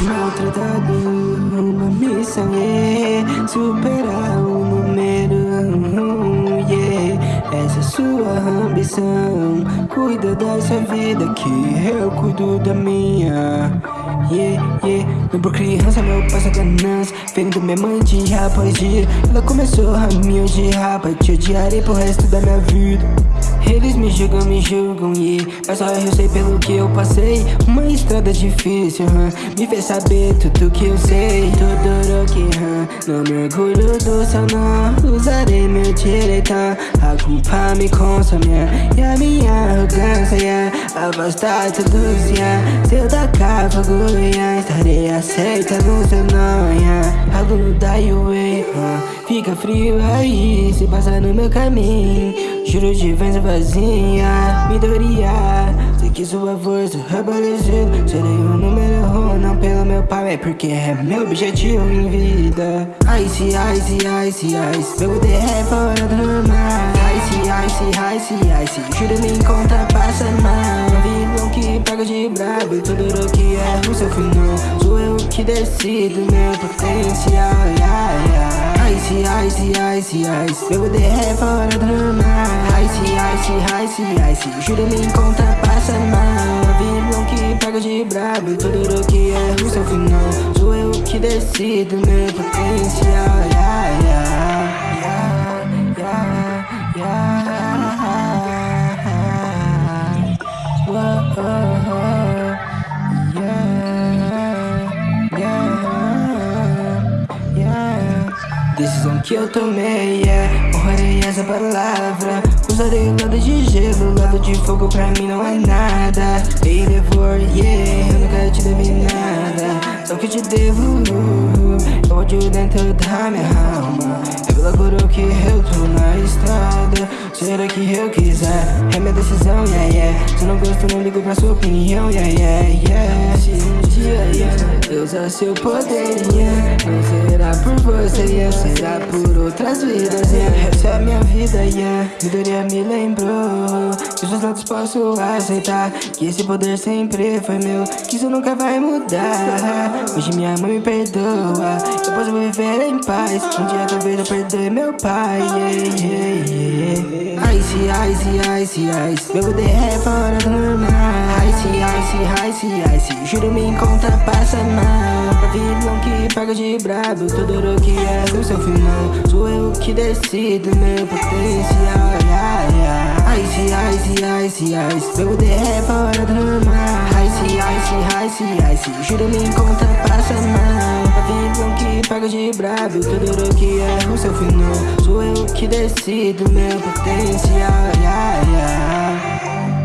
Maltratado, uma missão, yeah Superar o ambição. Cuida da sua vida que eu cuido da minha. Yeah, yeah. Não por criança, meu pai só ganância Ferindo minha mãe dia após dia. Ela começou a me odiar Pra te odiarei pro resto da minha vida. Eles me julgam, me julgam e Mas só eu sei pelo que eu passei. Uma estrada difícil, huh? me fez saber tudo que eu sei que, huh? não me orgulho do seu não Usarei meu direito, a culpa me consome E a minha arrogância, yeah. afastar todos, yeah. Se eu tacar fogo, yeah. estarei aceitando seu não yeah. Algo no die away, fica frio aí Se passa no meu caminho Juro de vens vazia, Midoriya Sei que sua força parecida Serei o pai É porque é meu objetivo em vida. Ice, ice, ice, ice Meu poder é fora do normal. Ice, ice, ice, ice Juro me encontra, passa mal Vilão que paga de brabo Tudo que é o seu final. Sou eu que decido meu potencial yeah, yeah. Ice, ice, ice, ice Meu poder é fora do normal. Ice, ice, ice, ice Juro me encontra, passa mal brabo Tudo que é o seu final. Sou eu que decido meu potencial Decisão que eu tomei, yeah. Honrarei essa palavra. Usarei o lado de gelo, o lado de fogo pra mim não é nada. Ei, devor, yeah Eu nunca te devi nada. Só que te devo Eu ódio dentro da minha alma. É pela coroa que eu tô na estrada. Será que eu quiser? É minha decisão, yeah, yeah. Se não gosto, não ligo pra sua opinião, yeah, yeah, Deus é seu poder, yeah. Não será por você, yeah. Será por outras vidas, yeah. Essa é a minha vida, yeah. Midoriya me lembrou Que os lados posso aceitar Que esse poder sempre foi meu Que isso nunca vai mudar. Hoje minha mãe me perdoa Eu posso viver em paz. Um dia talvez eu perdoe meu pai, yeah, yeah, yeah. Ice, ice, ice, ice. Meu poder é fora do normal Ice, ice, ice, Juro me encontra, passa mal. Pra vilão que paga de brabo. Tudo que é o seu final. Sou eu que decido meu potencial. Yeah, yeah. Ice, ice, ice, ice. Meu poder é fora do normal. Ice, ice, ice, ice. Juro me encontra, passa mal. Pra vilão que paga de brabo. Tudo que é o seu final. Sou eu que decido meu potencial. Yeah, yeah.